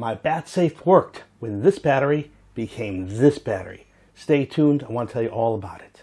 my bat safe worked when this battery became this battery. Stay tuned, I want to tell you all about it.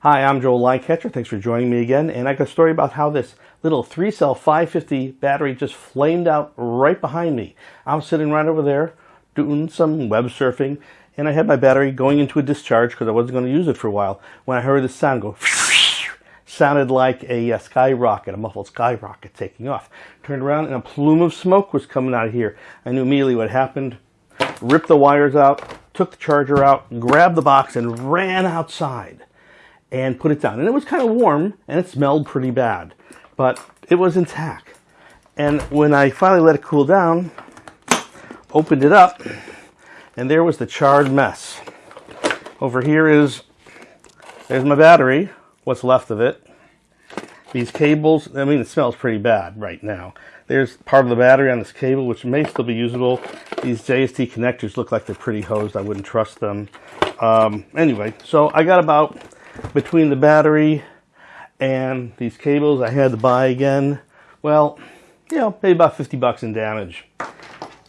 Hi, I'm Joel Lightcatcher. Thanks for joining me again. And I got a story about how this little three cell 550 battery just flamed out right behind me. I'm sitting right over there doing some web surfing and I had my battery going into a discharge because I wasn't going to use it for a while when I heard this sound go sounded like a, a skyrocket, a muffled skyrocket taking off. Turned around and a plume of smoke was coming out of here. I knew immediately what happened. Ripped the wires out, took the charger out, grabbed the box and ran outside and put it down. And it was kind of warm and it smelled pretty bad, but it was intact. And when I finally let it cool down, opened it up, and there was the charred mess. Over here is, there's my battery, what's left of it. These cables, I mean, it smells pretty bad right now. There's part of the battery on this cable, which may still be usable. These JST connectors look like they're pretty hosed. I wouldn't trust them. Um, anyway, so I got about between the battery and these cables I had to buy again, well, you know, maybe about 50 bucks in damage.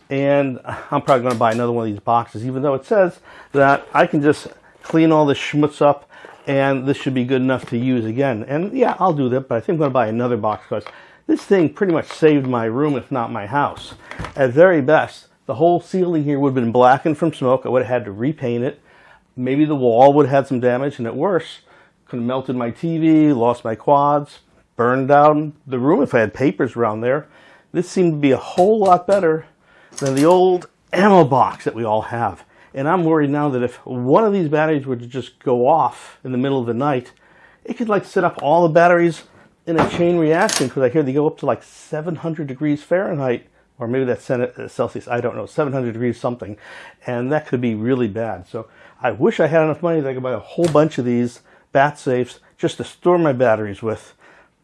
And I'm probably going to buy another one of these boxes, even though it says that I can just clean all this schmutz up and this should be good enough to use again. And yeah, I'll do that, but I think I'm going to buy another box because this thing pretty much saved my room, if not my house. At very best, the whole ceiling here would have been blackened from smoke. I would have had to repaint it. Maybe the wall would have had some damage, and at worst, could have melted my TV, lost my quads, burned down the room if I had papers around there. This seemed to be a whole lot better than the old ammo box that we all have. And I'm worried now that if one of these batteries were to just go off in the middle of the night, it could like set up all the batteries in a chain reaction because I hear they go up to like 700 degrees Fahrenheit or maybe that's uh, Celsius, I don't know, 700 degrees something, and that could be really bad. So I wish I had enough money that I could buy a whole bunch of these bat safes just to store my batteries with,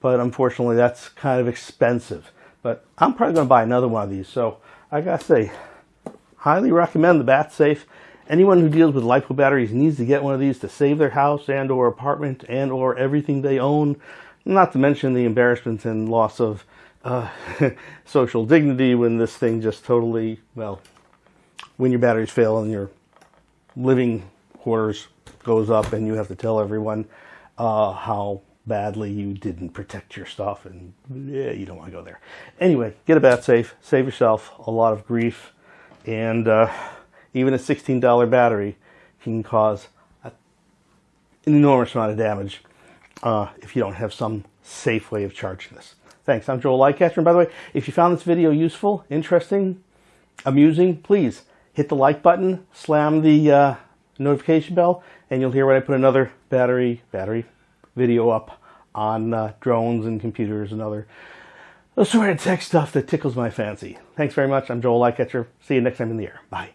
but unfortunately that's kind of expensive. But I'm probably going to buy another one of these. So I gotta say, highly recommend the bat safe. Anyone who deals with LiPo batteries needs to get one of these to save their house and or apartment and or everything they own. Not to mention the embarrassment and loss of uh, social dignity when this thing just totally, well, when your batteries fail and your living quarters goes up and you have to tell everyone uh, how badly you didn't protect your stuff and yeah, you don't want to go there. Anyway, get a bat safe, save yourself a lot of grief, and uh, even a $16 battery can cause a, an enormous amount of damage uh, if you don't have some safe way of charging this. Thanks. I'm Joel Lightcatcher. And by the way, if you found this video useful, interesting, amusing, please hit the like button, slam the uh, notification bell, and you'll hear when I put another battery battery video up on uh, drones and computers and other sort of tech stuff that tickles my fancy. Thanks very much. I'm Joel Lightcatcher. See you next time in the air. Bye.